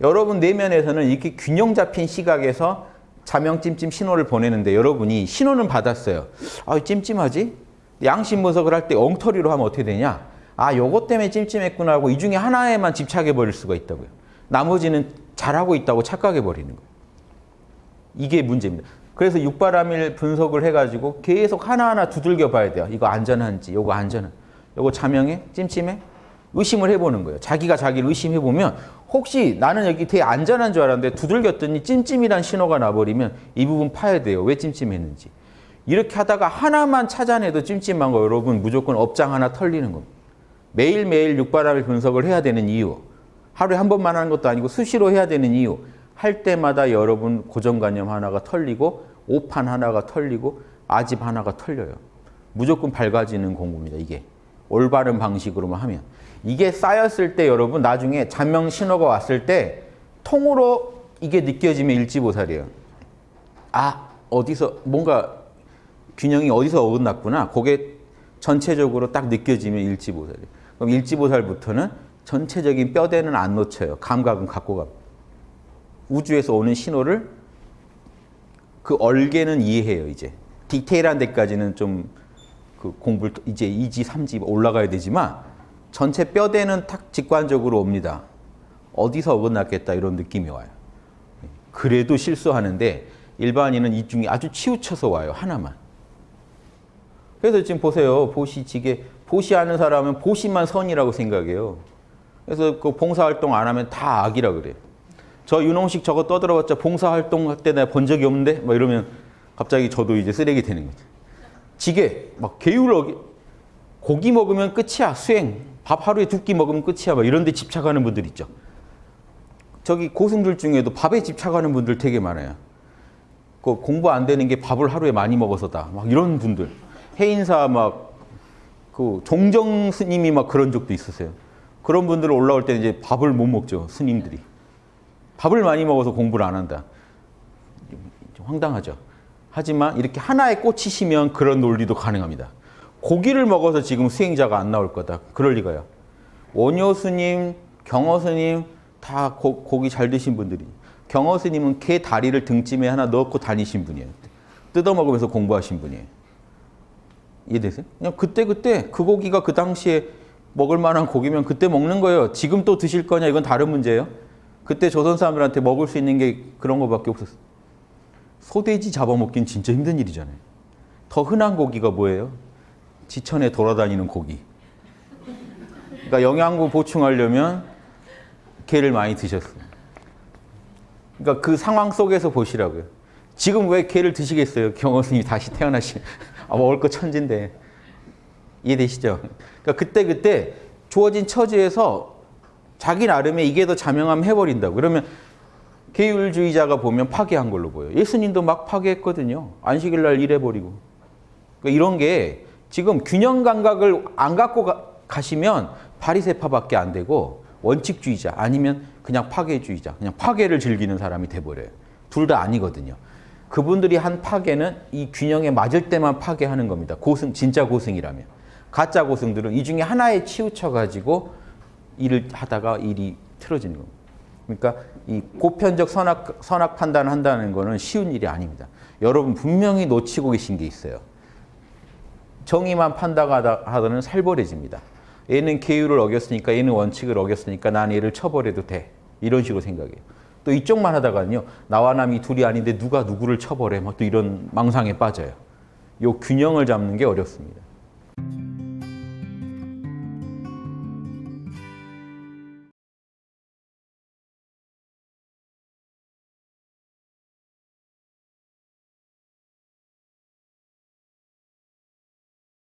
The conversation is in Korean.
여러분 내면에서는 이렇게 균형 잡힌 시각에서 자명찜찜 신호를 보내는데 여러분이 신호는 받았어요. 아, 찜찜하지? 양심 분석을 할 때 엉터리로 하면 어떻게 되냐? 아, 요것 때문에 찜찜했구나 하고 이 중에 하나에만 집착해 버릴 수가 있다고요. 나머지는 잘하고 있다고 착각해 버리는 거예요. 이게 문제입니다. 그래서 육바람일 분석을 해가지고 계속 하나하나 두들겨 봐야 돼요. 이거 안전한지, 요거 안전한, 요거 자명해? 찜찜해? 의심을 해보는 거예요. 자기가 자기를 의심해보면 혹시 나는 여기 되게 안전한 줄 알았는데 두들겼더니 찜찜이란 신호가 나버리면 이 부분 파야 돼요. 왜 찜찜했는지. 이렇게 하다가 하나만 찾아내도 찜찜한 거 여러분 무조건 업장 하나 털리는 겁니다. 매일매일 육바람일 분석을 해야 되는 이유. 하루에 한 번만 하는 것도 아니고 수시로 해야 되는 이유. 할 때마다 여러분 고정관념 하나가 털리고 오판 하나가 털리고 아집 하나가 털려요. 무조건 밝아지는 공부입니다. 이게. 올바른 방식으로만 하면. 이게 쌓였을 때 여러분 나중에 잔명 신호가 왔을 때 통으로 이게 느껴지면 일지보살이에요. 아 어디서 뭔가 균형이 어디서 어긋났구나. 그게 전체적으로 딱 느껴지면 일지보살이에요. 그럼 일지보살부터는 전체적인 뼈대는 안 놓쳐요. 감각은 갖고 갑니다. 우주에서 오는 신호를 그 얼개는 이해해요. 이제 디테일한 데까지는 좀 그 공부를 이제 2지, 3지 올라가야 되지만 전체 뼈대는 탁 직관적으로 옵니다. 어디서 어긋났겠다 이런 느낌이 와요. 그래도 실수하는데 일반인은 이 중에 아주 치우쳐서 와요. 하나만. 그래서 지금 보세요. 보시, 지게 보시하는 사람은 보시만 선이라고 생각해요. 그래서 그 봉사활동 안 하면 다 악이라 그래요. 저 윤홍식 저거 떠들어봤자 봉사활동 할 때 내가 본 적이 없는데? 막 이러면 갑자기 저도 이제 쓰레기 되는 거죠. 지게, 막 어기, 고기 먹으면 끝이야. 수행. 밥 하루에 두 끼 먹으면 끝이야. 막 이런 데 집착하는 분들 있죠. 저기 고승들 중에도 밥에 집착하는 분들 되게 많아요. 그 공부 안 되는 게 밥을 하루에 많이 먹어서다. 막 이런 분들. 해인사 막 그 종정 스님이 막 그런 적도 있으세요. 그런 분들 올라올 때 이제 밥을 못 먹죠. 스님들이. 밥을 많이 먹어서 공부를 안 한다. 황당하죠. 하지만 이렇게 하나에 꽂히시면 그런 논리도 가능합니다. 고기를 먹어서 지금 수행자가 안 나올 거다. 그럴 리가요. 원효 스님, 경허 스님 다 고, 고기 잘 드신 분들이. 경허 스님은 개 다리를 등짐에 하나 넣고 다니신 분이에요. 뜯어 먹으면서 공부하신 분이에요. 이해되세요? 그냥 그때 그때 그 고기가 그 당시에 먹을 만한 고기면 그때 먹는 거예요. 지금 또 드실 거냐 이건 다른 문제예요. 그때 조선 사람들한테 먹을 수 있는 게 그런 거밖에 없었어요. 소돼지 잡아먹긴 진짜 힘든 일이잖아요. 더 흔한 고기가 뭐예요? 지천에 돌아다니는 고기. 그러니까 영양분 보충하려면 개를 많이 드셨어요. 그러니까 그 상황 속에서 보시라고요. 지금 왜 개를 드시겠어요? 경호스님이 다시 태어나시 아, 먹을 거 천진데. 이해되시죠? 그러니까 그때 그때 주어진 처지에서 자기 나름의 이게 더 자명함 해버린다고. 그러면 계율주의자가 보면 파괴한 걸로 보여요. 예수님도 막 파괴했거든요. 안식일 날 일해버리고. 그러니까 이런 게 지금 균형 감각을 안 갖고 가, 시면 바리세파밖에 안 되고 원칙주의자 아니면 그냥 파괴주의자, 그냥 파괴를 즐기는 사람이 돼버려요. 둘 다 아니거든요. 그분들이 한 파괴는 이 균형에 맞을 때만 파괴하는 겁니다. 고승, 진짜 고승이라면. 가짜 고승들은 이 중에 하나에 치우쳐 가지고 일을 하다가 일이 틀어지는 겁니다. 그러니까 이 고편적 선악, 선악 판단을 한다는 것은 쉬운 일이 아닙니다. 여러분 분명히 놓치고 계신 게 있어요. 정의만 판단하다는 살벌해집니다. 얘는 계율을 어겼으니까 얘는 원칙을 어겼으니까 난 얘를 쳐버려도 돼. 이런 식으로 생각해요. 또 이쪽만 하다가는요. 나와 남이 둘이 아닌데 누가 누구를 쳐버려. 막또 이런 망상에 빠져요. 요 균형을 잡는 게 어렵습니다.